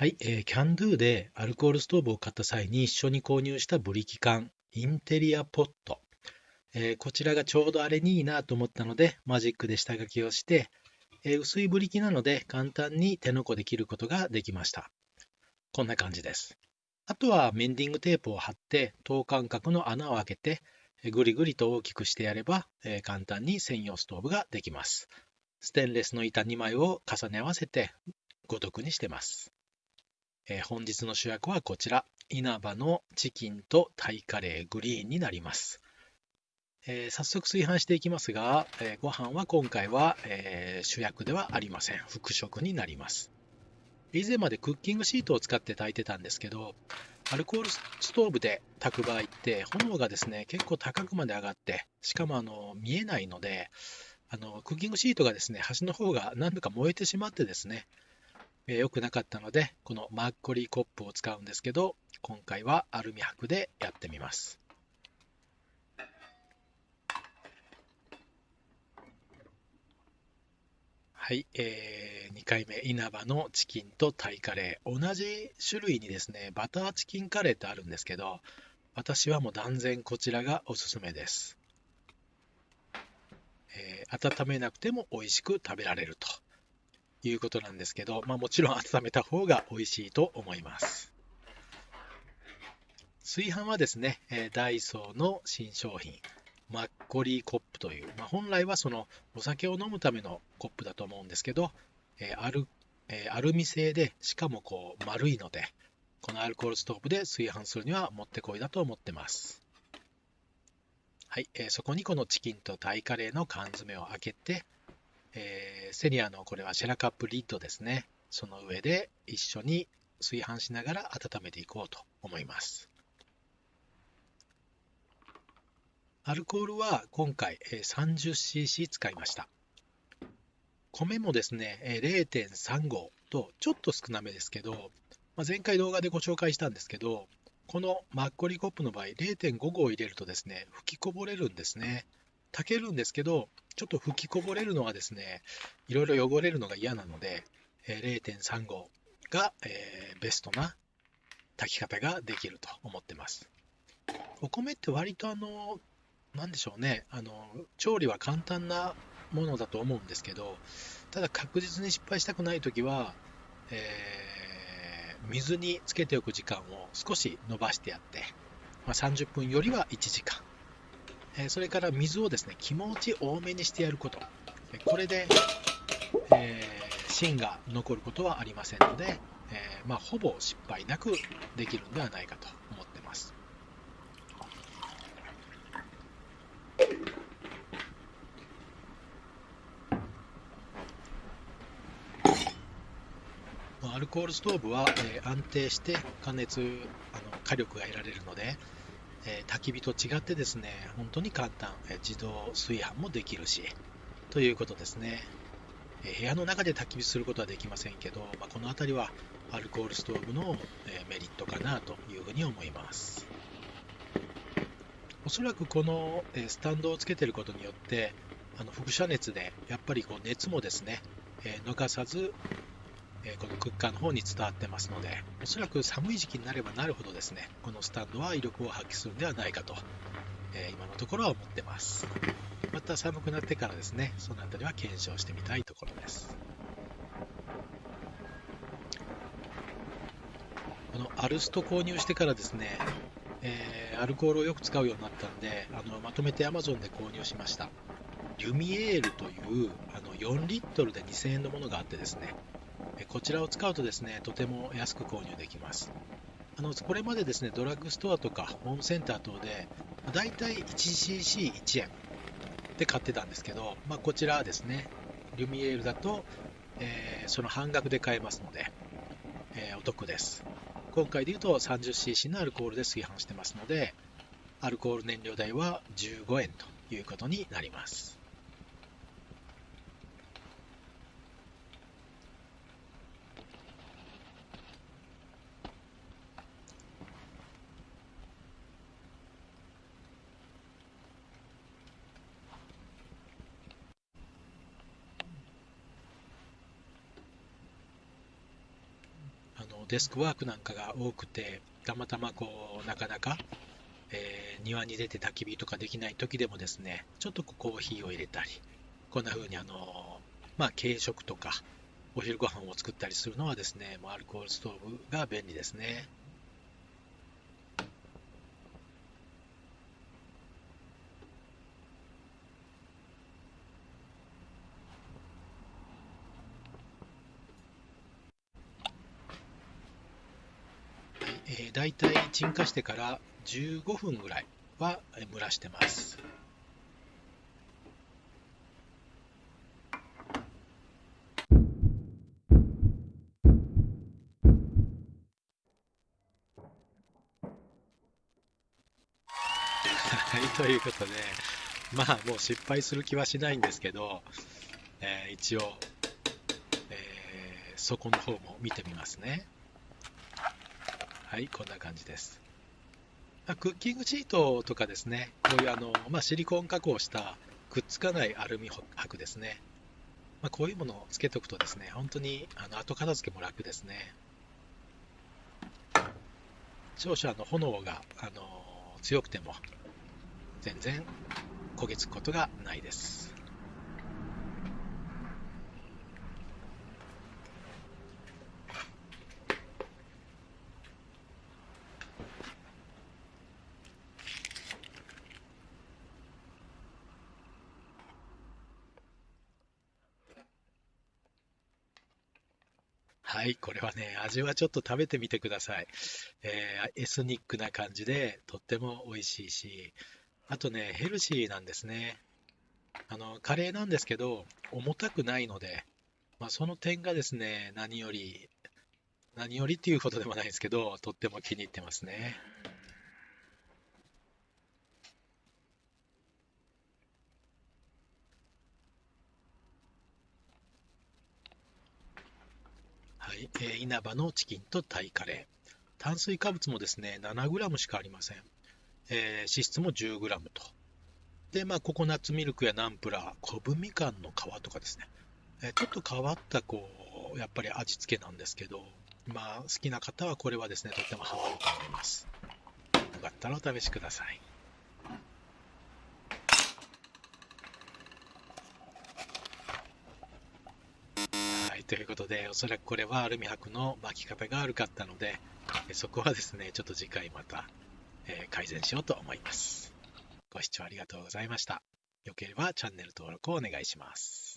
はい、えー、キャンドゥでアルコールストーブを買った際に一緒に購入したブリキ缶、インテリアポット。えー、こちらがちょうどあれにいいなと思ったので、マジックで下書きをして、えー、薄いブリキなので簡単に手のこで切ることができました。こんな感じです。あとはメンディングテープを貼って等間隔の穴を開けてぐりぐりと大きくしてやれば、えー、簡単に専用ストーブができます。ステンレスの板2枚を重ね合わせてご読にしてます。えー、本日の主役はこちら、稲葉のチキンとタイカレーグリーンになります。えー、早速炊飯していきますが、えー、ご飯は今回は、えー、主役ではありません。副食になります。以前までクッキングシートを使って炊いてたんですけど、アルコールストーブで炊く場合って炎がですね、結構高くまで上がって、しかもあの見えないので、あのクッキングシートがですね、端の方が何度か燃えてしまってですね、えー、良くなかったので、このマッコリーコップを使うんですけど、今回はアルミ箔でやってみます。はい、えー、2回目、稲葉のチキンとタイカレー。同じ種類にですね、バターチキンカレーってあるんですけど、私はもう断然こちらがおすすめです。えー、温めなくても美味しく食べられると。いうことなんですけど、まあ、もちろん温めた方が美味しいと思います。炊飯はですね、ダイソーの新商品、マッコリーコップという、まあ、本来はそのお酒を飲むためのコップだと思うんですけど、えアルえアルミ製で、しかもこう丸いので、このアルコールストーブで炊飯するにはもってこいだと思ってます。はい、えー、そこにこのチキンとタイカレーの缶詰を開けて、えー、セリアのこれはシェラカップリッドですね。その上で一緒に炊飯しながら温めていこうと思います。アルコールは今回 30cc 使いました。米もですね、0.35とちょっと少なめですけど、まあ、前回動画でご紹介したんですけど、このマッコリコップの場合0.5合入れるとですね、吹きこぼれるんですね。炊けるんですけど、ちょっと吹きこぼれるのはですね、いろいろ汚れるのが嫌なので、0.35が、えー、ベストな炊き方ができると思ってます。お米って割とあの、なんでしょうね、あの、調理は簡単なものだと思うんですけど、ただ確実に失敗したくないときは、えー、水につけておく時間を少し伸ばしてやって、まあ、30分よりは1時間。えそれから水をですね気持ち多めにしてやることこれで、えー、芯が残ることはありませんので、えー、まあ、ほぼ失敗なくできるんではないかと思ってます。アルコールストーブは、えー、安定して加熱あの火力が得られるので、えー、焚き火と違ってですね、本当に簡単、えー、自動炊飯もできるし、ということですね。えー、部屋の中で焚き火することはできませんけど、まあ、この辺りはアルコールストーブの、えメリットかなというふうに思います。おそらくこの、えスタンドをつけてることによって、あの輻射熱でやっぱりこう熱もですね、え逃さずえこのクッカーの方に伝わってますので、おそらく寒い時期になればなるほどですね、このスタンドは威力を発揮するんではないかと、え今のところは思ってます。また寒くなってからですね、その辺りは検証してみたいところです。このアルスト購入してからですね、えー、アルコールをよく使うようになったんで、あのまとめて Amazon で購入しました。リュミエールというあの4リットルで2000円のものがあってですね、こちらを使うとですね、とても安く購入できます。あのこれまでですね、ドラッグストアとかホームセンター等で、だいたい 1cc1 円で買ってたんですけど、まあ、こちらはですね、リュミエールだと、えー、その半額で買えますので、えー、お得です。今回で言うと 30cc のアルコールで炊飯してますので、アルコール燃料代は15円ということになります。デスクワークなんかが多くて、たまたまこう、なかなか、えー、庭に出て焚き火とかできない時でもですね、ちょっとコーヒーを入れたり、こんな風にあの、まあ、軽食とか、お昼ご飯を作ったりするのはですね、もうアルコールストーブが便利ですね。えー、大体鎮火してから15分ぐらいは蒸らしてます。はい、ということで、まあもう失敗する気はしないんですけど、えー、一応、えー、底の方も見てみますね。はい、こんな感じです。クッキングシートとかですね、こういうあの、まあ、シリコン加工したくっつかないアルミ箔ですね。まあ、こういうものをつけておくとですね、本当にあの後片付けも楽ですね。少々あの炎があの強くても全然焦げつくことがないです。はい、これはね、味はちょっと食べてみてください。えー、エスニックな感じで、とっても美味しいし、あとね、ヘルシーなんですね。あの、カレーなんですけど、重たくないので、まあ、その点がですね、何より、何よりっていうことでもないですけど、とっても気に入ってますね。はい、えー、稲葉のチキンとタイカレー。炭水化物もですね、7g しかありません。えー、脂質も 10g と。で、まあ、ココナッツミルクやナンプラー、昆布みかんの皮とかですね。えー、ちょっと変わった、こう、やっぱり味付けなんですけど、まあ、好きな方はこれはですね、とってもハマると思います。よかったらお試しください。ということで、おそらくこれはアルミ箔の巻き方が悪かったので、そこはですね、ちょっと次回また、え改善しようと思います。ご視聴ありがとうございました。よければチャンネル登録をお願いします。